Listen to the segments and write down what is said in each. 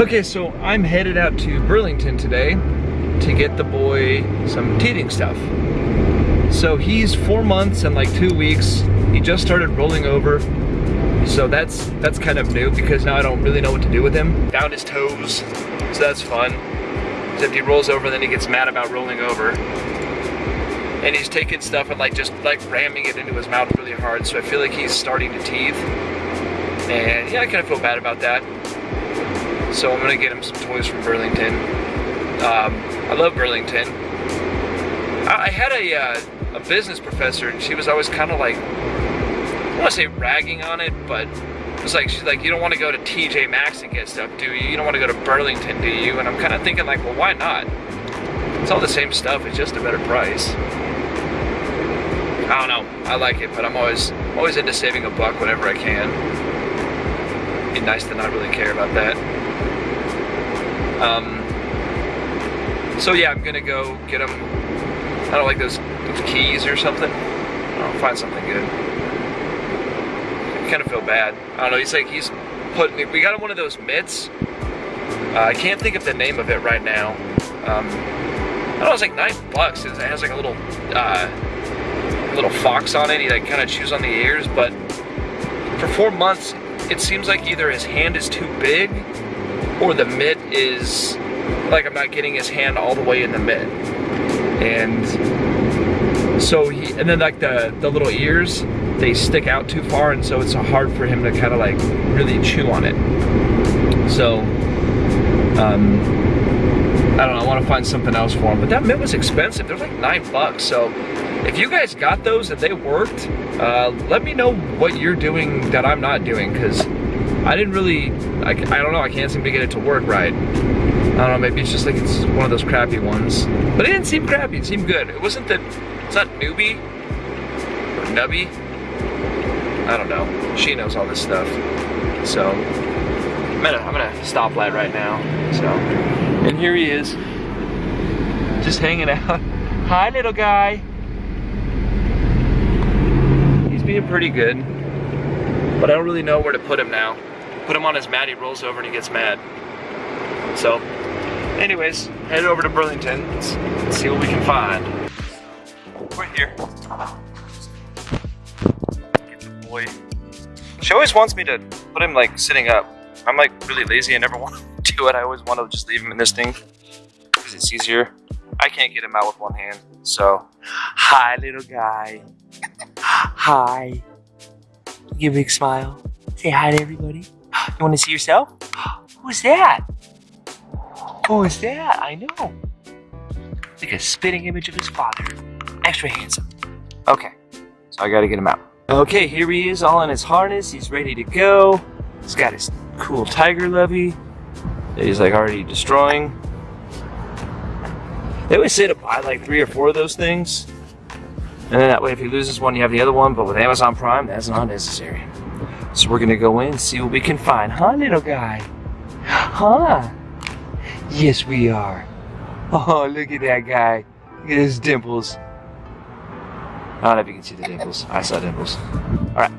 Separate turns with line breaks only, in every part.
Okay, so I'm headed out to Burlington today to get the boy some teething stuff. So he's four months and like two weeks. He just started rolling over. So that's that's kind of new because now I don't really know what to do with him. Down his toes, so that's fun. If he rolls over, then he gets mad about rolling over. And he's taking stuff and like just like ramming it into his mouth really hard. So I feel like he's starting to teeth. And yeah, I kind of feel bad about that. So I'm gonna get him some toys from Burlington. Um, I love Burlington. I, I had a, uh, a business professor and she was always kind of like, I to say ragging on it, but it was like, she's like, you don't want to go to TJ Maxx and get stuff, do you? You don't want to go to Burlington, do you? And I'm kind of thinking like, well, why not? It's all the same stuff, it's just a better price. I don't know, I like it, but I'm always, always into saving a buck whenever I can. Be nice to not really care about that. Um, so yeah, I'm gonna go get them. I don't like those, those keys or something. I'll find something good. I kind of feel bad. I don't know. He's like he's putting. We got one of those mitts. Uh, I can't think of the name of it right now. Um, I don't know. It's like nine bucks. It has like a little uh, little fox on it. He like kind of chews on the ears, but for four months, it seems like either his hand is too big or the mitt is like I'm not getting his hand all the way in the mitt. And so he, and then like the, the little ears, they stick out too far and so it's hard for him to kind of like really chew on it. So, um, I don't know, I want to find something else for him. But that mitt was expensive, they're like nine bucks. So if you guys got those and they worked, uh, let me know what you're doing that I'm not doing because I didn't really, I, I don't know, I can't seem to get it to work right. I don't know, maybe it's just like it's one of those crappy ones. But it didn't seem crappy, it seemed good. It wasn't that, it's not newbie or nubby. I don't know. She knows all this stuff. So, I'm at a, I'm at a stoplight right now. So, and here he is. Just hanging out. Hi, little guy. He's being pretty good. But I don't really know where to put him now. Put him on his mat, he rolls over and he gets mad. So, anyways, head over to Burlington. Let's, see what we can find. We're here. Get the boy. She always wants me to put him like sitting up. I'm like really lazy. I never want to do it. I always want to just leave him in this thing because it's easier. I can't get him out with one hand. So, hi, little guy. Hi. Give a big smile. Say hi to everybody. You want to see yourself? Who's that? Who is that? I know. Like a spitting image of his father. Extra handsome. Okay, so I gotta get him out. Okay, here he is, all in his harness. He's ready to go. He's got his cool tiger lovey that he's like already destroying. They always say to buy like three or four of those things. And then that way if he loses one, you have the other one. But with Amazon Prime, that's not necessary. So we're gonna go in and see what we can find. Huh, little guy? Huh? Yes, we are. Oh, look at that guy. Look at his dimples. I don't know if you can see the dimples. I saw dimples. Alright.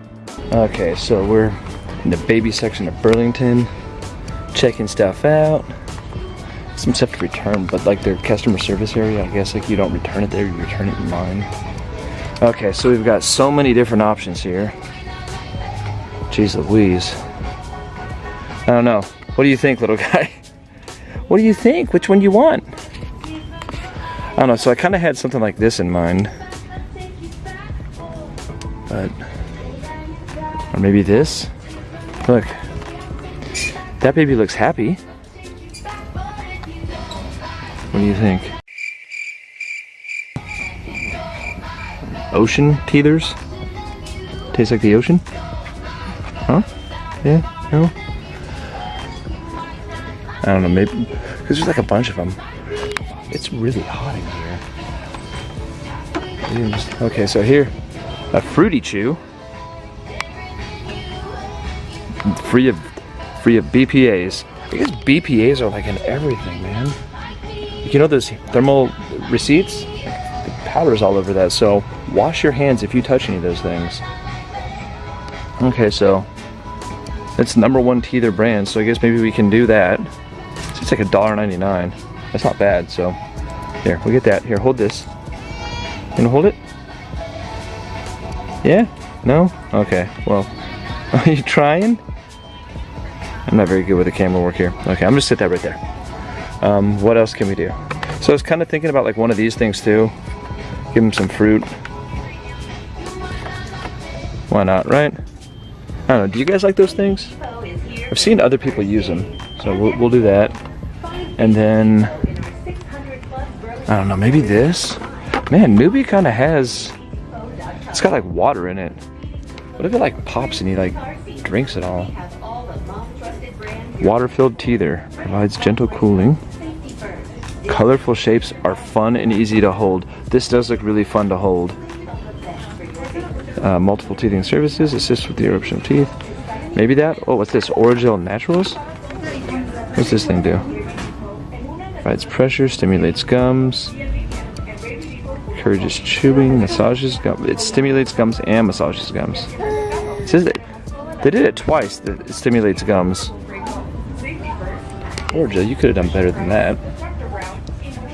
Okay, so we're in the baby section of Burlington. Checking stuff out. Some stuff to return, but like their customer service area, I guess like you don't return it there, you return it in line. Okay, so we've got so many different options here. Jeez Louise. I don't know. What do you think, little guy? What do you think? Which one do you want? I don't know, so I kind of had something like this in mind. But, or maybe this? Look, that baby looks happy. What do you think? Ocean teethers? Tastes like the ocean? Yeah? No? I don't know, maybe, because there's like a bunch of them. It's really hot in here. Okay, so here, a fruity chew. Free of, free of BPAs. I guess BPAs are like in everything, man. You know those thermal receipts? The powder's all over that, so wash your hands if you touch any of those things. Okay, so It's number one teether brand, so I guess maybe we can do that. It's like a dollar ninety-nine. That's not bad, so here, we'll get that. Here, hold this. You gonna hold it? Yeah? No? Okay, well, are you trying? I'm not very good with the camera work here. Okay, I'm just sit that right there. Um, what else can we do? So I was kind of thinking about like one of these things too. Give him some fruit. Why not, right? Don't know, do you guys like those things? I've seen other people use them, so we'll, we'll do that. And then, I don't know, maybe this? Man, Nuby kind of has, it's got like water in it. What if it like pops and he like drinks it all? Water-filled teether provides gentle cooling. Colorful shapes are fun and easy to hold. This does look really fun to hold. Uh, multiple teething services assist with the eruption of teeth. Maybe that? Oh, what's this? Orajel Naturals? What's this thing do? Provides pressure, stimulates gums, encourages chewing, massages gums. It stimulates gums and massages gums. It says that they did it twice. That it stimulates gums. Orajel, you could have done better than that.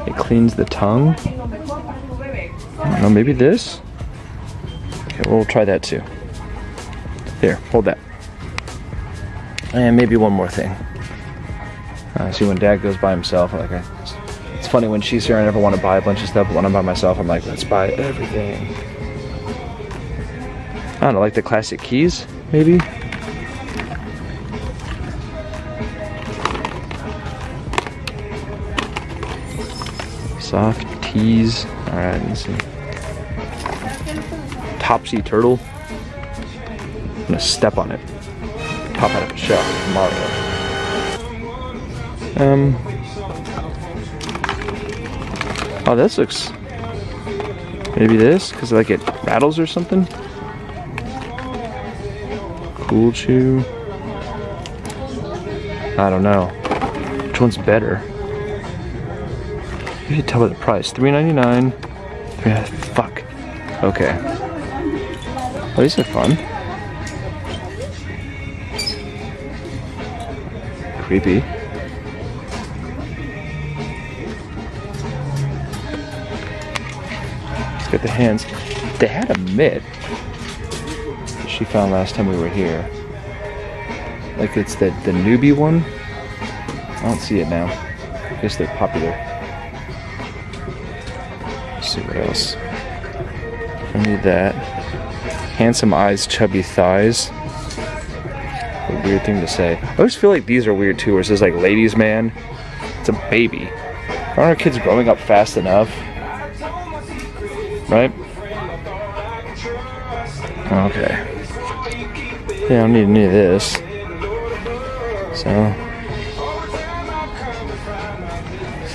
It cleans the tongue. I know, maybe this? We'll try that too. There, hold that. And maybe one more thing. Uh, see, when dad goes by himself, like I, it's funny when she's here, I never want to buy a bunch of stuff, but when I'm by myself, I'm like, let's buy everything. I don't know, like the classic keys, maybe? Soft tees. Alright, let's see. Topsy turtle. I'm gonna step on it. Pop out of a shell. Mario. Um. Oh, this looks. Maybe this, because like it rattles or something. Cool chew. I don't know. Which one's better? You can tell by the price. $3.99. Yeah, fuck. Okay. Oh, these are fun. Creepy. Let's get the hands. They had a mitt she found last time we were here. Like it's the, the Nuby one. I don't see it now. I guess they're popular. Let's see what else. I need that. Handsome eyes, chubby thighs. A weird thing to say. I always feel like these are weird too, where it says like ladies man. It's a baby. Aren't our kids growing up fast enough? Right? Okay. Yeah, I don't need any of this. So.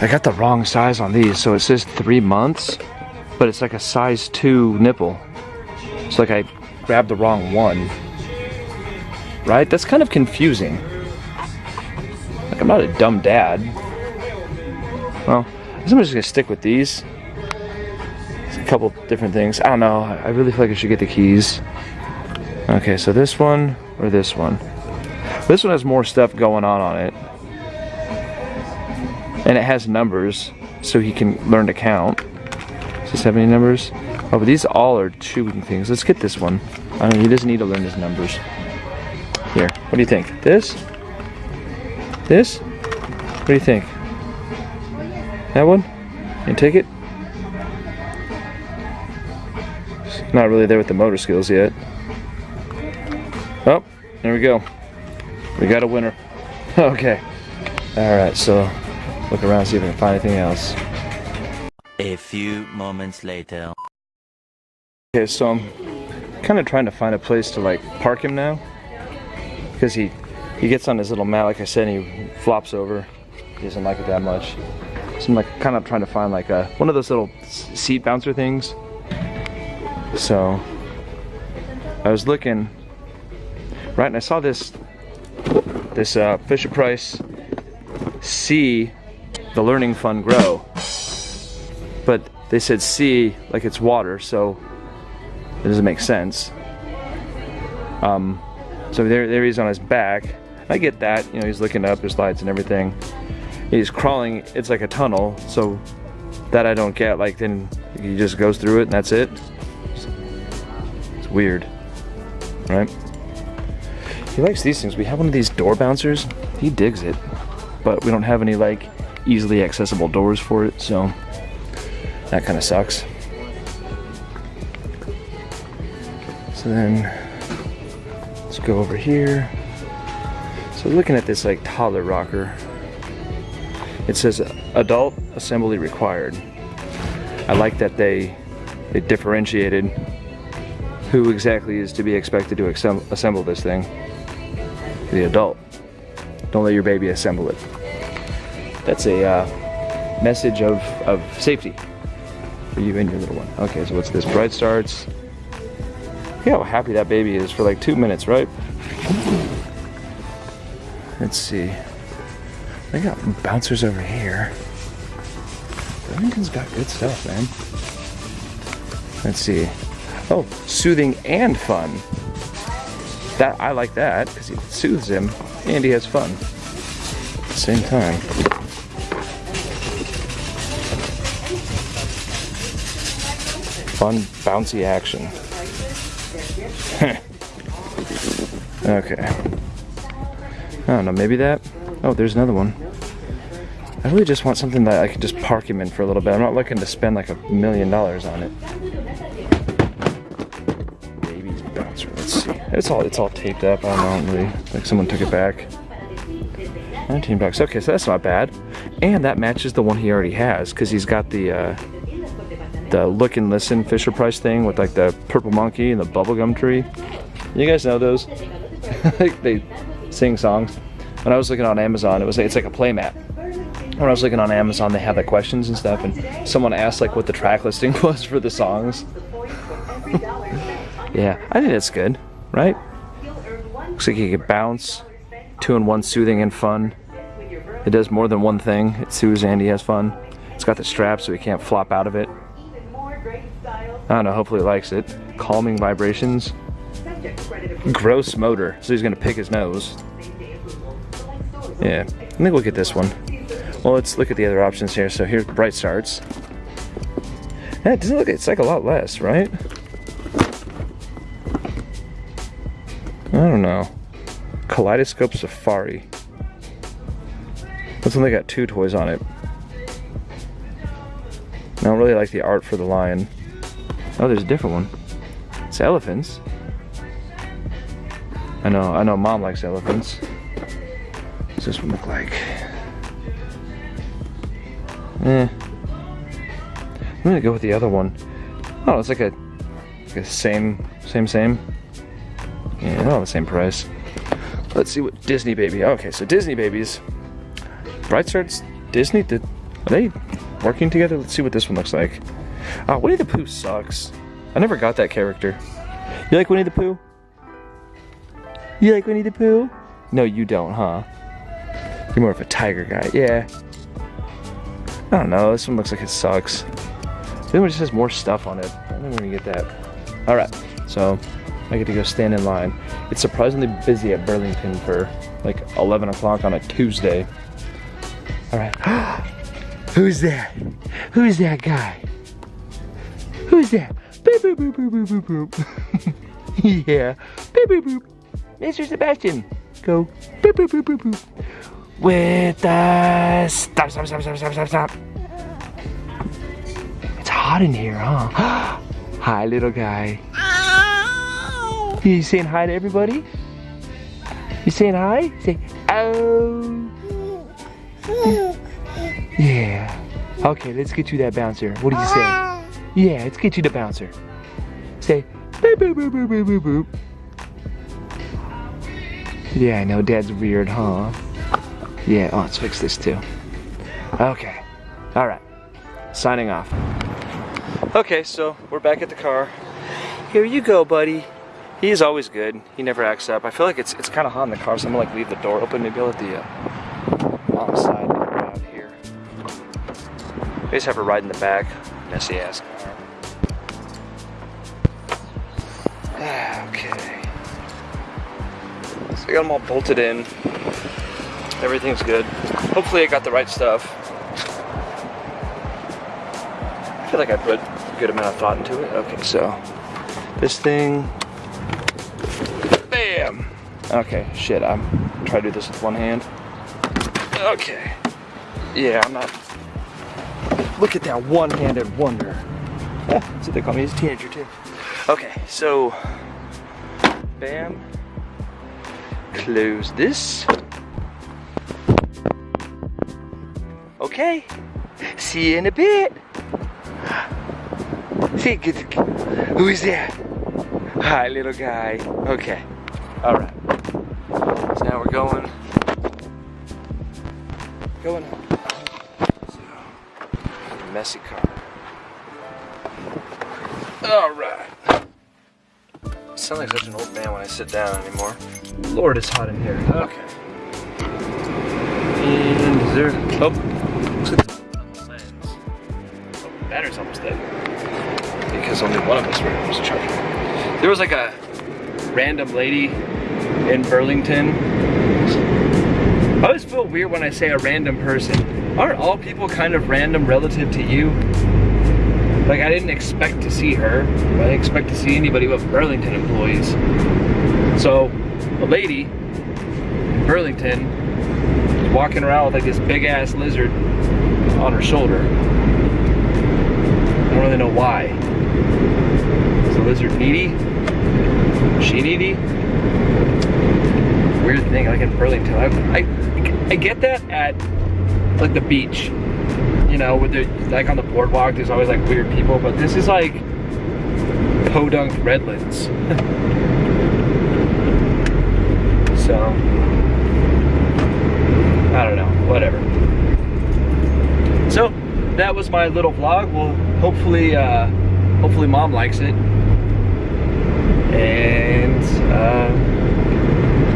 I got the wrong size on these, so it says three months, but it's like a size two nipple. It's like I grabbed the wrong one. Right? That's kind of confusing. Like I'm not a dumb dad. Well, I guess I'm just gonna stick with these. It's a couple different things. I don't know. I really feel like I should get the keys. Okay, so this one or this one? This one has more stuff going on on it. And it has numbers, so he can learn to count. Have any numbers? Oh, but these all are chewing things. Let's get this one. I mean, he doesn't need to learn his numbers. Here, what do you think? This? This? What do you think? That one? You take it? Not really there with the motor skills yet. Oh, there we go. We got a winner. okay. Alright, so look around, see if we can find anything else.
A few moments later.
Okay, so I'm kind of trying to find a place to like park him now. Because he, he gets on his little mat, like I said, and he flops over. He doesn't like it that much. So I'm like kind of trying to find like a, one of those little seat bouncer things. So I was looking right? And I saw this this uh, Fisher Price see the Learning Fund grow, but they said see like it's water, so it doesn't make sense. Um, So there, there he's on his back. I get that, you know, he's looking up, there's lights and everything. He's crawling, it's like a tunnel, so that I don't get, like then he just goes through it and that's it. It's weird, right? He likes these things. We have one of these door bouncers. He digs it, but we don't have any like easily accessible doors for it, so that kind of sucks. So then let's go over here. So looking at this like toddler rocker, it says adult assembly required. I like that they they differentiated who exactly is to be expected to assemble this thing. The adult. Don't let your baby assemble it. That's a uh, message of, of safety for you and your little one. Okay, so what's this? Bright starts. Look how happy that baby is for like two minutes, right? Let's see. They got bouncers over here. Burlington's got good stuff, man. Let's see. Oh, soothing and fun. That I like that because it soothes him and he has fun at the same time. Fun, bouncy action. okay. I don't know, maybe that? Oh, there's another one. I really just want something that I could just park him in for a little bit. I'm not looking to spend like a million dollars on it. Baby's bouncer, let's see. It's all it's all taped up. I don't know, really. Like someone took it back. 19 bucks. Okay, so that's not bad. And that matches the one he already has because he's got the uh, the look and listen Fisher Price thing with like the purple monkey and the bubblegum tree. You guys know those? they sing songs. When I was looking on Amazon, it was it's like a playmat when I was looking on Amazon, they had the questions and stuff, and someone asked like what the track listing was for the songs. yeah, I think that's good, right? Looks like you can bounce, two in one, soothing and fun. It does more than one thing. It soothes and he has fun. It's got the strap so he can't flop out of it. I don't know, hopefully he likes it. Calming vibrations. Gross motor, so he's gonna pick his nose. Yeah, I think we'll get this one. Well, let's look at the other options here. So here's Bright Starts. Yeah, it doesn't look, it's like a lot less, right? I don't know. Kaleidoscope Safari. This one they got two toys on it. I don't really like the art for the lion. Oh, there's a different one. It's elephants. I know, I know mom likes elephants. What's this one look like? Eh. I'm gonna go with the other one. Oh, it's like a, like a same, same, same. Yeah, all the same price. Let's see what Disney Baby. Okay, so Disney Babies. Bright Starts Disney. Did are they working together? Let's see what this one looks like. Oh, Winnie the Pooh sucks. I never got that character. You like Winnie the Pooh? You like Winnie the Pooh? No, you don't, huh? You're more of a tiger guy. Yeah, I don't know, this one looks like it sucks. This one just has more stuff on it. I we're gonna get that. All right, so I get to go stand in line. It's surprisingly busy at Burlington for like 11 o'clock on a Tuesday. All right, who's that? Who's that guy? Who's that? Boop, boop, boop, boop, boop, boop, boop. yeah, boop, boop, boop. Mr. Sebastian, go. Boop, boop, boop, boop, boop. With uh stop stop stop stop stop stop stop. It's hot in here huh? Hi little guy. Ow. you saying hi to everybody? You saying hi? Say oh. Yeah. Okay let's get you that bouncer. What do you say yeah get you the bouncer say boop boop boop boop boop boop boop yeah I know dad's weird huh yeah, oh, let's fix this too. Okay, all right, signing off. Okay, so we're back at the car. Here you go, buddy. He's always good. He never acts up. I feel like it's it's kind of hot in the car, so I'm gonna like leave the door open. Maybe I'll let the uh, mom side out here. We just have her ride in the back. Messy ass car. Okay. I got them all bolted in. Everything's good. Hopefully I got the right stuff. I feel like I put a good amount of thought into it. Okay, so this thing, bam. Okay, shit, I'm trying to do this with one hand. Okay. Yeah, I'm not, look at that one-handed wonder. That's what they call me as a teenager too. Okay, so, bam. Close this. Okay, see you in a bit. See, who is there? Hi, little guy. Okay, all right. So now we're going, going. Messy car. All right. I sound like such an old man when I sit down anymore. Lord, it's hot in here. Okay. And is there? Oh, looks like the lens. Oh, battery's almost dead. Because only one of us was charging. There was like a random lady in Burlington. I always feel weird when I say a random person. Aren't all people kind of random relative to you? Like I didn't expect to see her. I didn't expect to see anybody but Burlington employees. So a lady in Burlington was walking around with like this big ass lizard on her shoulder. I don't really know why. Is the lizard needy? Is she needy? Weird thing, like in Burlington. I, I, I get that at like the beach you know, with the like on the boardwalk, there's always like weird people, but this is like podunk redlands. so I don't know, whatever. So that was my little vlog. Well, hopefully, uh, hopefully mom likes it. And uh,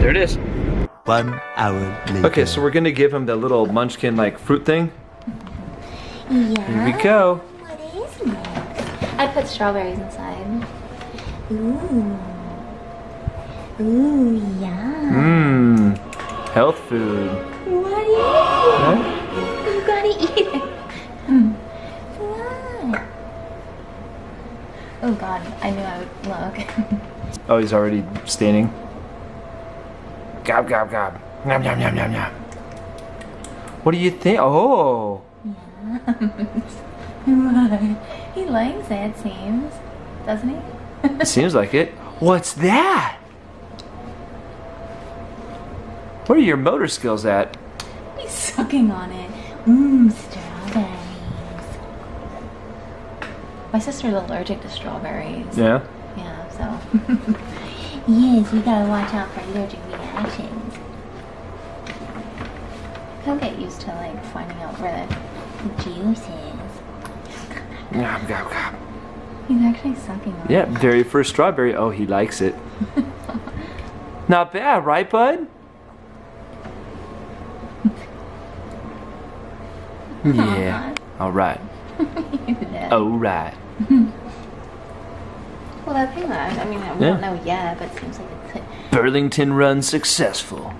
there it is.
One hour later.
Okay, so we're gonna give him the little munchkin like fruit thing.
Yeah.
Here we go.
What is next? I put strawberries inside. Ooh. Ooh, yeah.
Mmm. Health food.
What is it? You gotta eat it. Hmm. What? Oh god, I knew I would look.
Oh, he's already staining. Gob, gob, gob. Nom, nom, nom, nom, nom. What do you think? Oh.
he likes it, it seems. Doesn't he?
Seems like it. What's that? Where are your motor skills at?
He's sucking on it. Mmm, strawberries. My sister's allergic to strawberries.
Yeah.
Yeah, so. yes, you gotta watch out for allergic reactions. He'll get used to like finding out where the, juice is.
Gob, gob, gob.
He's actually sucking on
Yeah,
it.
very first strawberry. Oh, he likes it. Not bad, right, bud? Yeah. All right. All right.
Well, that thing that I mean, we
Yeah.
don't know yet, but it seems like it's
Burlington run successful.